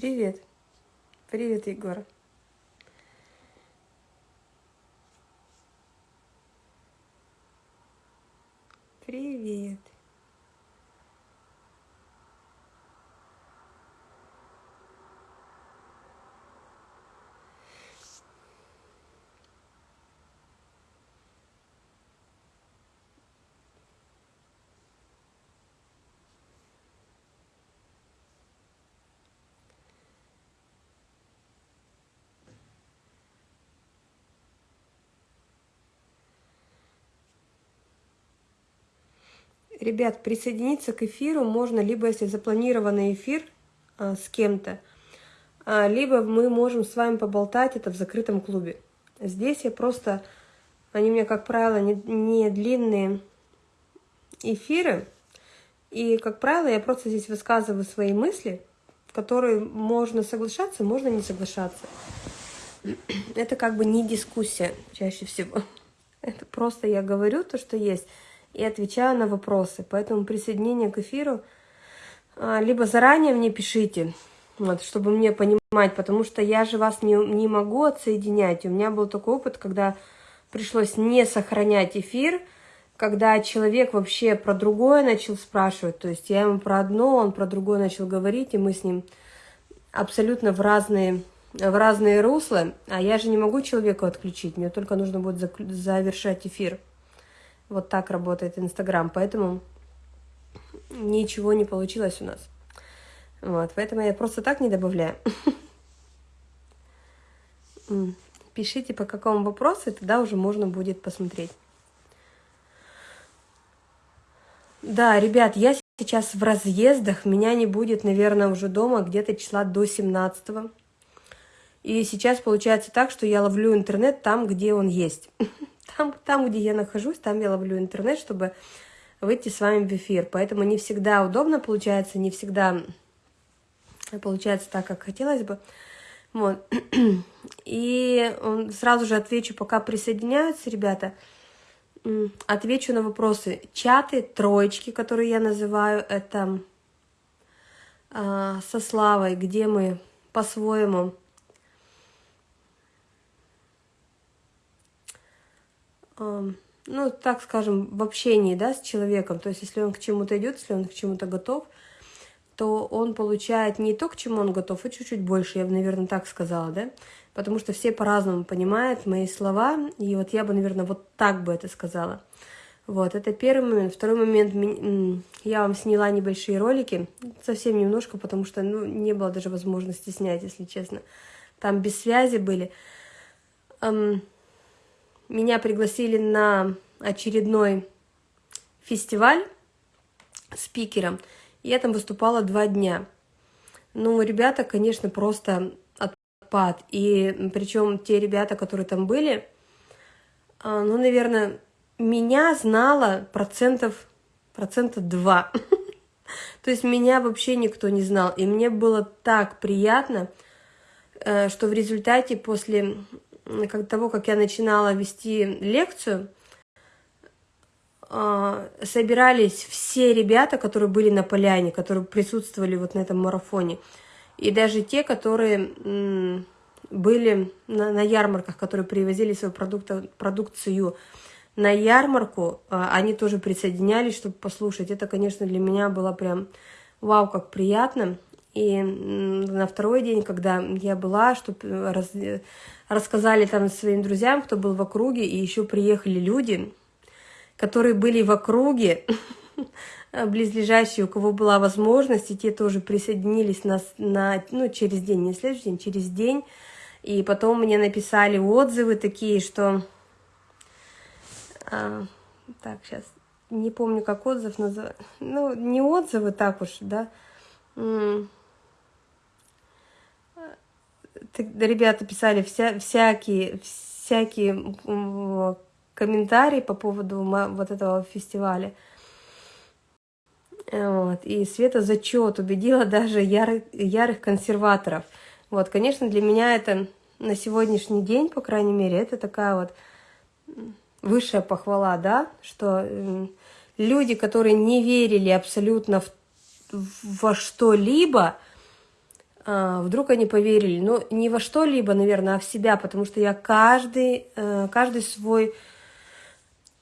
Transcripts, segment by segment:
Привет. Привет, Егор. Привет. Ребят, присоединиться к эфиру можно либо если запланированный эфир а, с кем-то, а, либо мы можем с вами поболтать это в закрытом клубе. Здесь я просто, они у меня, как правило, не, не длинные эфиры, и, как правило, я просто здесь высказываю свои мысли, которые можно соглашаться, можно не соглашаться. Это как бы не дискуссия чаще всего. Это просто я говорю то, что есть и отвечаю на вопросы. Поэтому присоединение к эфиру а, либо заранее мне пишите, вот, чтобы мне понимать, потому что я же вас не, не могу отсоединять. У меня был такой опыт, когда пришлось не сохранять эфир, когда человек вообще про другое начал спрашивать, то есть я ему про одно, он про другое начал говорить, и мы с ним абсолютно в разные, в разные русла, а я же не могу человеку отключить, мне только нужно будет завершать эфир. Вот так работает Инстаграм, поэтому ничего не получилось у нас. Вот, поэтому я просто так не добавляю. Пишите, по какому вопросу, и тогда уже можно будет посмотреть. Да, ребят, я сейчас в разъездах, меня не будет, наверное, уже дома где-то числа до 17 -го. И сейчас получается так, что я ловлю интернет там, где он есть. Там, там, где я нахожусь, там я ловлю интернет, чтобы выйти с вами в эфир. Поэтому не всегда удобно получается, не всегда получается так, как хотелось бы. Вот. И сразу же отвечу, пока присоединяются ребята, отвечу на вопросы. Чаты, троечки, которые я называю, это э, со Славой, где мы по-своему ну, так скажем, в общении, да, с человеком, то есть если он к чему-то идет, если он к чему-то готов, то он получает не то, к чему он готов, а чуть-чуть больше, я бы, наверное, так сказала, да, потому что все по-разному понимают мои слова, и вот я бы, наверное, вот так бы это сказала. Вот, это первый момент. Второй момент, я вам сняла небольшие ролики, совсем немножко, потому что, ну, не было даже возможности снять, если честно. Там без связи были меня пригласили на очередной фестиваль спикером. Я там выступала два дня. Ну, ребята, конечно, просто отпад. И причем те ребята, которые там были, а, ну, наверное, меня знало процентов, процента два. То есть меня вообще никто не знал. И мне было так приятно, э, что в результате после как того, как я начинала вести лекцию, а, собирались все ребята, которые были на поляне, которые присутствовали вот на этом марафоне. И даже те, которые были на, на ярмарках, которые привозили свою продукцию на ярмарку, а, они тоже присоединялись, чтобы послушать. Это, конечно, для меня было прям вау, как приятно. И на второй день, когда я была, чтобы раз, рассказали там своим друзьям, кто был в округе, и еще приехали люди, которые были в округе, близлежащие, у кого была возможность, и те тоже присоединились на, на, ну, через день, не следующий день, через день. И потом мне написали отзывы такие, что... А, так, сейчас, не помню, как отзыв называется. Ну, не отзывы так уж, да ребята писали вся, всякие, всякие комментарии по поводу вот этого фестиваля. Вот. И Света зачет убедила даже ярых, ярых консерваторов. Вот, конечно, для меня это на сегодняшний день, по крайней мере, это такая вот высшая похвала, да, что люди, которые не верили абсолютно в, во что-либо, вдруг они поверили. Ну, не во что-либо, наверное, а в себя, потому что я каждый, э, каждый свой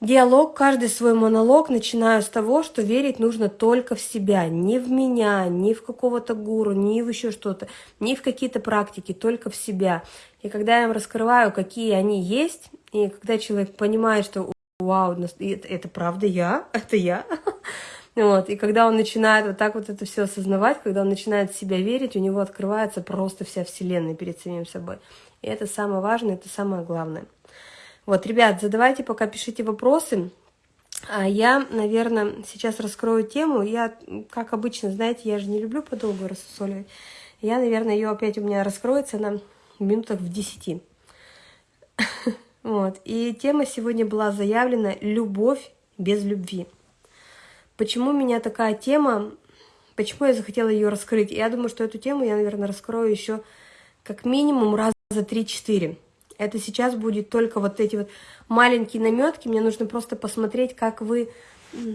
диалог, каждый свой монолог начинаю с того, что верить нужно только в себя, не в меня, не в какого-то гуру, не в еще что-то, не в какие-то практики, только в себя. И когда я им раскрываю, какие они есть, и когда человек понимает, что вау, это правда я, это я, Вот, и когда он начинает вот так вот это все осознавать, когда он начинает в себя верить, у него открывается просто вся вселенная перед самим собой. И это самое важное, это самое главное. Вот, ребят, задавайте пока, пишите вопросы. А я, наверное, сейчас раскрою тему. Я, как обычно, знаете, я же не люблю подолгу рассусоливать. Я, наверное, ее опять у меня раскроется на минутах в десяти. Вот. И тема сегодня была заявлена «Любовь без любви». Почему у меня такая тема, почему я захотела ее раскрыть? Я думаю, что эту тему я, наверное, раскрою еще как минимум раза за 3-4. Это сейчас будет только вот эти вот маленькие наметки. Мне нужно просто посмотреть, как вы,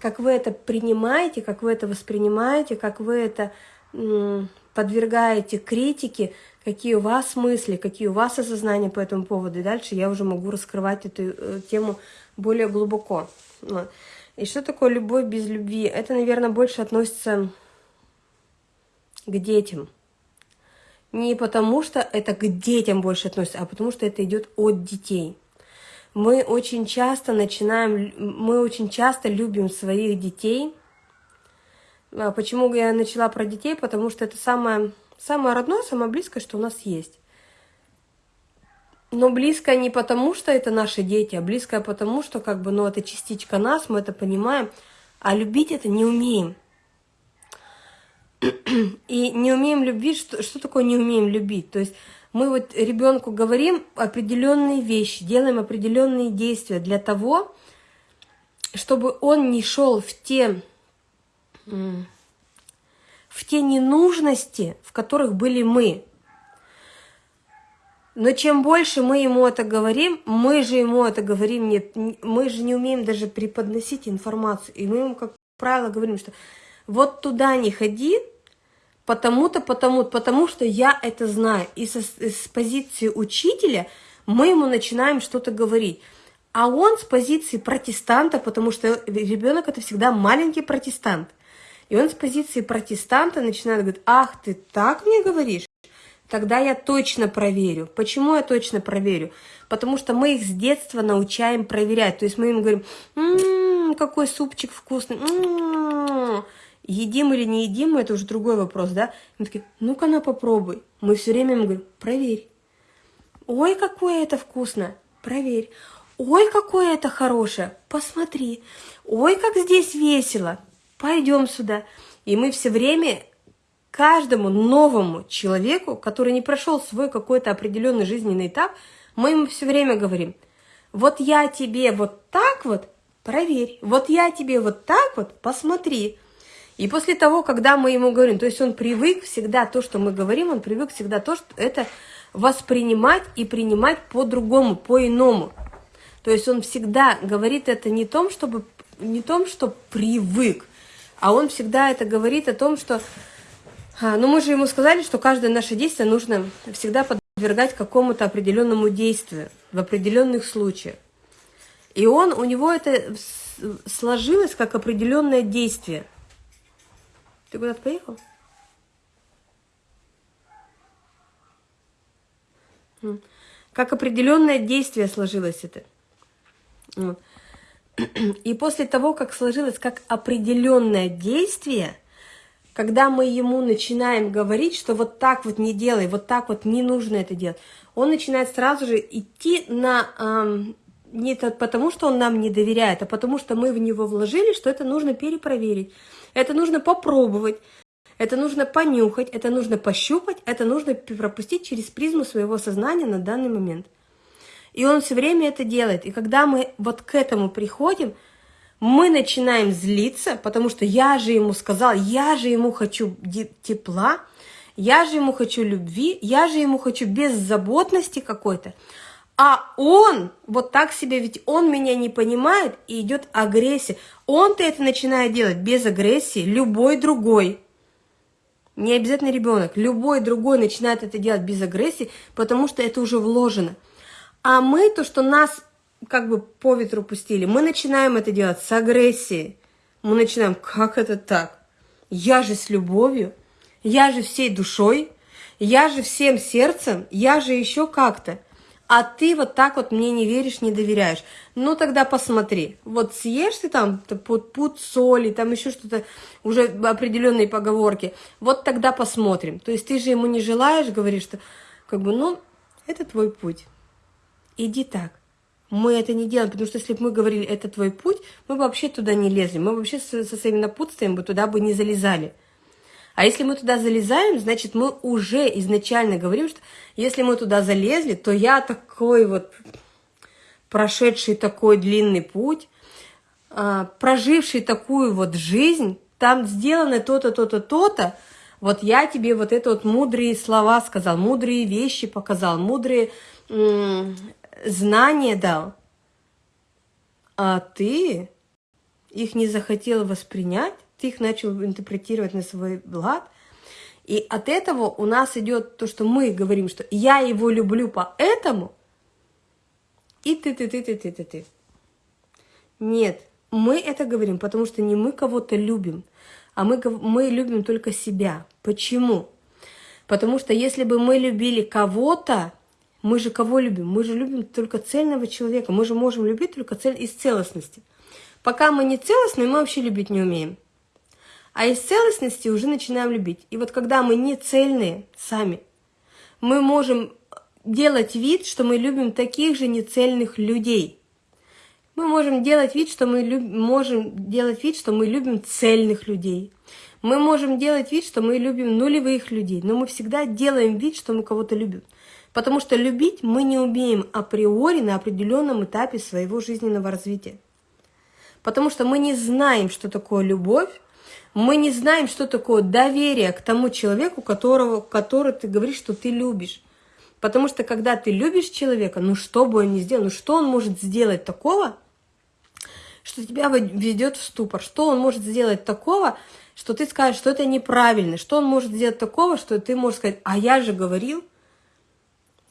как вы это принимаете, как вы это воспринимаете, как вы это подвергаете критике, какие у вас мысли, какие у вас осознания по этому поводу. И дальше я уже могу раскрывать эту э, тему более глубоко. Вот. И что такое любовь без любви? Это, наверное, больше относится к детям. Не потому, что это к детям больше относится, а потому, что это идет от детей. Мы очень часто начинаем, мы очень часто любим своих детей. А почему я начала про детей? Потому что это самое, самое родное, самое близкое, что у нас есть. Но близкое не потому, что это наши дети, а близкое потому, что как бы, ну, это частичка нас, мы это понимаем, а любить это не умеем. И не умеем любить, что, что такое не умеем любить? То есть мы вот ребенку говорим определенные вещи, делаем определенные действия для того, чтобы он не шел в те, в те ненужности, в которых были мы. Но чем больше мы ему это говорим, мы же ему это говорим, нет, мы же не умеем даже преподносить информацию. И мы ему, как правило, говорим, что вот туда не ходи, потому-то, потому потому что я это знаю. И со, с позиции учителя мы ему начинаем что-то говорить. А он с позиции протестанта, потому что ребенок это всегда маленький протестант. И он с позиции протестанта начинает говорить, ах, ты так мне говоришь? Тогда я точно проверю. Почему я точно проверю? Потому что мы их с детства научаем проверять. То есть мы им говорим, М -м, какой супчик вкусный, М -м -м. едим или не едим, это уже другой вопрос, да? Мы такие, ну-ка на попробуй. Мы все время им говорим, проверь. Ой, какое это вкусно, проверь. Ой, какое это хорошее, посмотри. Ой, как здесь весело, пойдем сюда. И мы все время каждому новому человеку, который не прошел свой какой-то определенный жизненный этап, мы ему все время говорим, вот я тебе вот так вот, проверь, вот я тебе вот так вот, посмотри. И после того, когда мы ему говорим, то есть он привык всегда то, что мы говорим, он привык всегда то, что это воспринимать и принимать по-другому, по-иному. То есть он всегда говорит это не том, чтобы, не том, что привык, а он всегда это говорит о том, что но ну, мы же ему сказали, что каждое наше действие нужно всегда подвергать какому-то определенному действию в определенных случаях. И он, у него это сложилось как определенное действие. Ты куда-то поехал? Как определенное действие сложилось это. И после того, как сложилось как определенное действие – когда мы ему начинаем говорить, что вот так вот не делай, вот так вот не нужно это делать, он начинает сразу же идти на... Эм, не потому, что он нам не доверяет, а потому что мы в него вложили, что это нужно перепроверить, это нужно попробовать, это нужно понюхать, это нужно пощупать, это нужно пропустить через призму своего сознания на данный момент. И он все время это делает. И когда мы вот к этому приходим, мы начинаем злиться, потому что я же ему сказал, я же ему хочу тепла, я же ему хочу любви, я же ему хочу беззаботности какой-то. А он вот так себе, ведь он меня не понимает, и идет агрессия. Он-то это начинает делать без агрессии, любой другой. Не обязательно ребенок. Любой другой начинает это делать без агрессии, потому что это уже вложено. А мы, то, что нас как бы по ветру пустили, мы начинаем это делать с агрессией. Мы начинаем, как это так? Я же с любовью, я же всей душой, я же всем сердцем, я же еще как-то. А ты вот так вот мне не веришь, не доверяешь. Ну тогда посмотри, вот съешь ты там под пуд соли, там еще что-то, уже определенные поговорки, вот тогда посмотрим. То есть ты же ему не желаешь, говоришь, что как бы, ну, это твой путь. Иди так. Мы это не делаем, потому что если бы мы говорили, это твой путь, мы бы вообще туда не лезли, мы вообще со, со своими напутствием бы туда бы не залезали. А если мы туда залезаем, значит, мы уже изначально говорим, что если мы туда залезли, то я такой вот прошедший такой длинный путь, а, проживший такую вот жизнь, там сделано то-то, то-то, то-то, вот я тебе вот это вот мудрые слова сказал, мудрые вещи показал, мудрые знания дал, а ты их не захотел воспринять, ты их начал интерпретировать на свой лад. И от этого у нас идет то, что мы говорим, что я его люблю поэтому, и ты, ты, ты, ты, ты, ты, ты. Нет, мы это говорим, потому что не мы кого-то любим, а мы, мы любим только себя. Почему? Потому что если бы мы любили кого-то, мы же кого любим? Мы же любим только цельного человека. Мы же можем любить только цель из целостности. Пока мы не целостны, мы вообще любить не умеем. А из целостности уже начинаем любить. И вот когда мы не цельные сами, мы можем делать вид, что мы любим таких же нецельных людей. Мы можем делать вид, что мы люб... можем делать вид, что мы любим цельных людей. Мы можем делать вид, что мы любим нулевых людей, но мы всегда делаем вид, что мы кого-то любим. Потому что любить мы не умеем априори на определенном этапе своего жизненного развития. Потому что мы не знаем, что такое любовь, мы не знаем, что такое доверие к тому человеку, которого, который ты говоришь, что ты любишь. Потому что когда ты любишь человека, ну что бы он ни сделал, ну что он может сделать такого, что тебя ведет в ступор, что он может сделать такого, что ты скажешь, что это неправильно, что он может сделать такого, что ты можешь сказать, а я же говорил.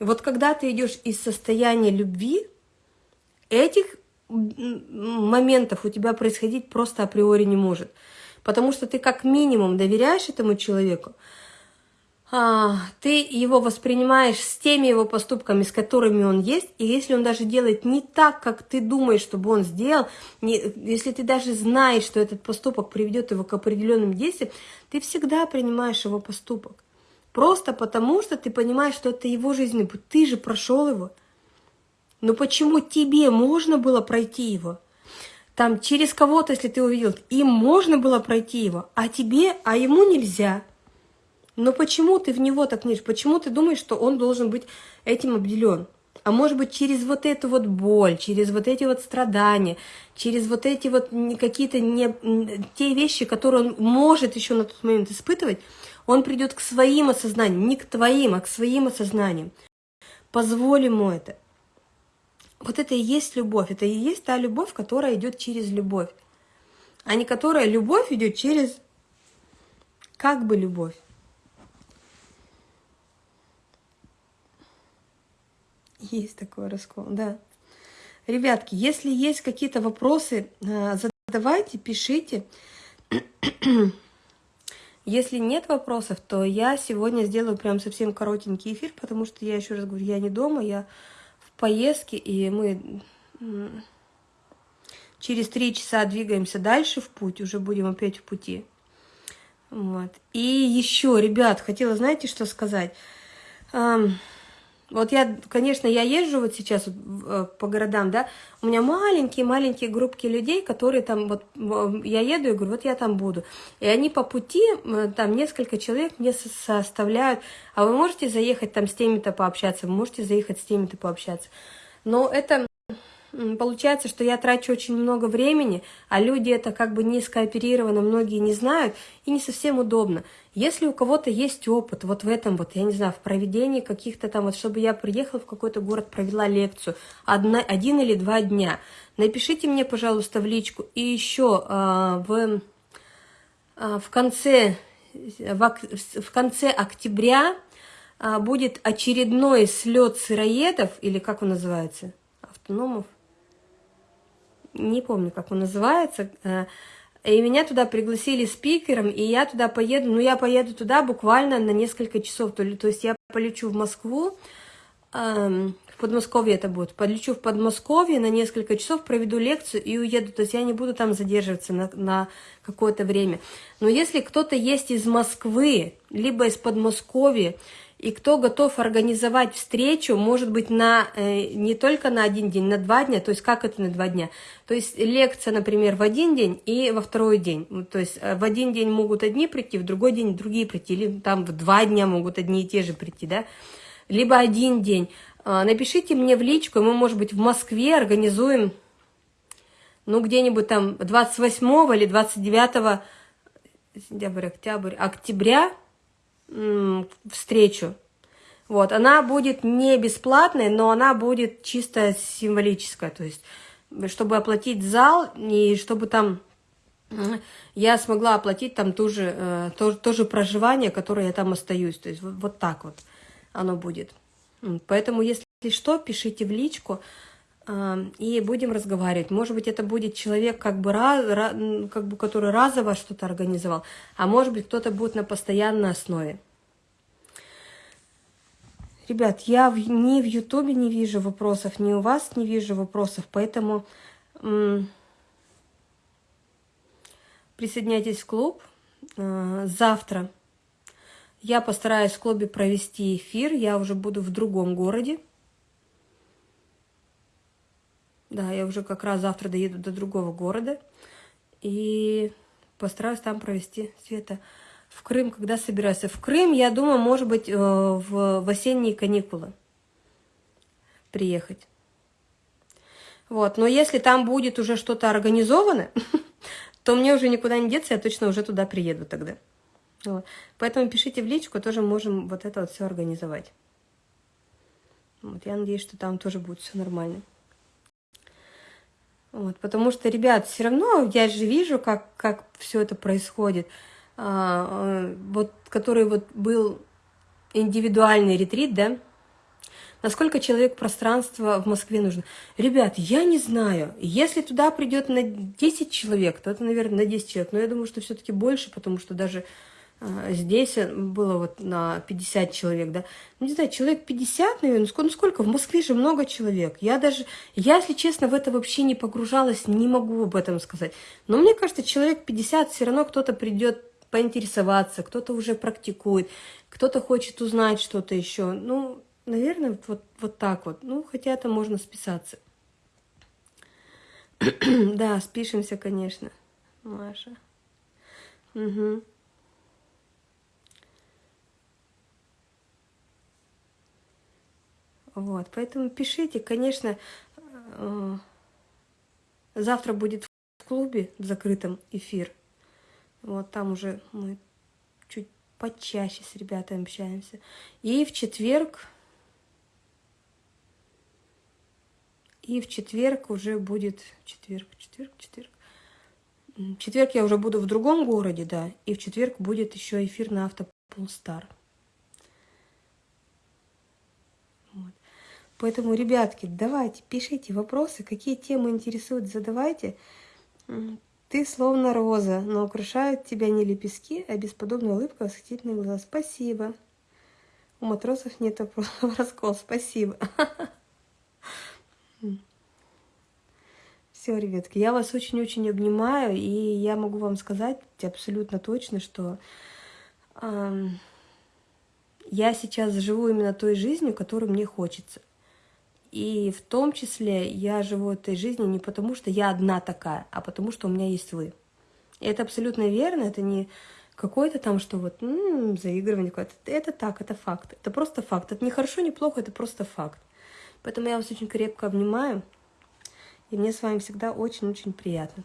Вот когда ты идешь из состояния любви, этих моментов у тебя происходить просто априори не может потому что ты как минимум доверяешь этому человеку, а, ты его воспринимаешь с теми его поступками, с которыми он есть, и если он даже делает не так, как ты думаешь, чтобы он сделал, не, если ты даже знаешь, что этот поступок приведет его к определенным действиям, ты всегда принимаешь его поступок. Просто потому, что ты понимаешь, что это его жизненный путь, ты же прошел его. Но почему тебе можно было пройти его? там через кого-то, если ты увидел, им можно было пройти его, а тебе, а ему нельзя. Но почему ты в него так не Почему ты думаешь, что он должен быть этим обделен? А может быть, через вот эту вот боль, через вот эти вот страдания, через вот эти вот какие-то не, те вещи, которые он может еще на тот момент испытывать, он придет к своим осознаниям, не к твоим, а к своим осознаниям. Позволь ему это. Вот это и есть любовь. Это и есть та любовь, которая идет через любовь. А не которая любовь идет через как бы любовь. Есть такой раскол, да. Ребятки, если есть какие-то вопросы, э, задавайте, пишите. Если нет вопросов, то я сегодня сделаю прям совсем коротенький эфир, потому что я еще раз говорю, я не дома, я поездки, и мы через три часа двигаемся дальше в путь, уже будем опять в пути. Вот. И еще, ребят, хотела, знаете, что сказать? Вот я, конечно, я езжу вот сейчас э, по городам, да, у меня маленькие-маленькие группки людей, которые там, вот я еду и говорю, вот я там буду. И они по пути, там несколько человек мне составляют, а вы можете заехать там с теми-то пообщаться, вы можете заехать с теми-то пообщаться. Но это Получается, что я трачу очень много времени, а люди это как бы не скооперировано, многие не знают, и не совсем удобно. Если у кого-то есть опыт вот в этом вот, я не знаю, в проведении каких-то там, вот чтобы я приехала в какой-то город, провела лекцию одна, один или два дня, напишите мне, пожалуйста, в личку. И еще э, в, э, в конце в конце октября а, будет очередной слет сыроедов, или как он называется, автономов, не помню, как он называется, а, и меня туда пригласили спикером, и я туда поеду, ну, я поеду туда буквально на несколько часов, то, то есть я полечу в Москву, в Подмосковье это будет, полечу в Подмосковье на несколько часов, проведу лекцию и уеду, то есть я не буду там задерживаться на, на какое-то время. Но если кто-то есть из Москвы, либо из Подмосковья, и кто готов организовать встречу, может быть, на, э, не только на один день, на два дня, то есть как это на два дня? То есть лекция, например, в один день и во второй день. То есть э, в один день могут одни прийти, в другой день другие прийти, или там в два дня могут одни и те же прийти, да? Либо один день. А, напишите мне в личку, мы, может быть, в Москве организуем, ну, где-нибудь там 28 или 29 сентябрь, октябрь, октября, встречу. Вот, она будет не бесплатной, но она будет чисто символическая, то есть, чтобы оплатить зал, и чтобы там я смогла оплатить там ту же, э, то, то же проживание, которое я там остаюсь, то есть вот, вот так вот оно будет. Поэтому, если что, пишите в личку, и будем разговаривать. Может быть, это будет человек, как бы, как бы который разово что-то организовал, а может быть, кто-то будет на постоянной основе. Ребят, я ни в Ютубе не вижу вопросов, ни у вас не вижу вопросов, поэтому присоединяйтесь в клуб. Э, завтра я постараюсь в клубе провести эфир, я уже буду в другом городе. Да, я уже как раз завтра доеду до другого города и постараюсь там провести Света. В Крым когда собираюсь? В Крым, я думаю, может быть, э, в, в осенние каникулы приехать. Вот, но если там будет уже что-то организовано, то мне уже никуда не деться, я точно уже туда приеду тогда. Вот. Поэтому пишите в личку, тоже можем вот это вот все организовать. Вот, я надеюсь, что там тоже будет все нормально. Вот, потому что, ребят, все равно я же вижу, как, как все это происходит. А, э, вот, который вот был индивидуальный ретрит, да, насколько человек пространства в Москве нужно. Ребят, я не знаю, если туда придет на 10 человек, то это, наверное, на 10 человек, но я думаю, что все-таки больше, потому что даже здесь было вот на 50 человек, да, ну, не знаю, человек 50, наверное, ну, сколько, в Москве же много человек, я даже, я, если честно, в это вообще не погружалась, не могу об этом сказать, но мне кажется, человек 50 все равно кто-то придет поинтересоваться, кто-то уже практикует, кто-то хочет узнать что-то еще. Ну, наверное, вот, вот так вот. Ну, хотя это можно списаться. да, спишемся, конечно, Маша. Угу. Вот, поэтому пишите, конечно, э, завтра будет в клубе в закрытом эфир. Вот там уже мы чуть почаще с ребятами общаемся. И в четверг... И в четверг уже будет... Четверг, четверг, четверг. В четверг я уже буду в другом городе, да. И в четверг будет еще эфир на Автополстар. Поэтому, ребятки, давайте, пишите вопросы, какие темы интересуют, задавайте. Ты словно роза, но украшают тебя не лепестки, а бесподобная улыбка, восхитительные глаза. Спасибо. У матросов нет раскол. Спасибо. Все, ребятки, я вас очень-очень обнимаю, и я могу вам сказать абсолютно точно, что э, я сейчас живу именно той жизнью, которую мне хочется. И в том числе я живу этой жизнью не потому, что я одна такая, а потому, что у меня есть вы. И это абсолютно верно, это не какое-то там, что вот м -м, заигрывание какое-то. Это так, это факт. Это просто факт. Это не хорошо, не плохо, это просто факт. Поэтому я вас очень крепко обнимаю. И мне с вами всегда очень-очень приятно.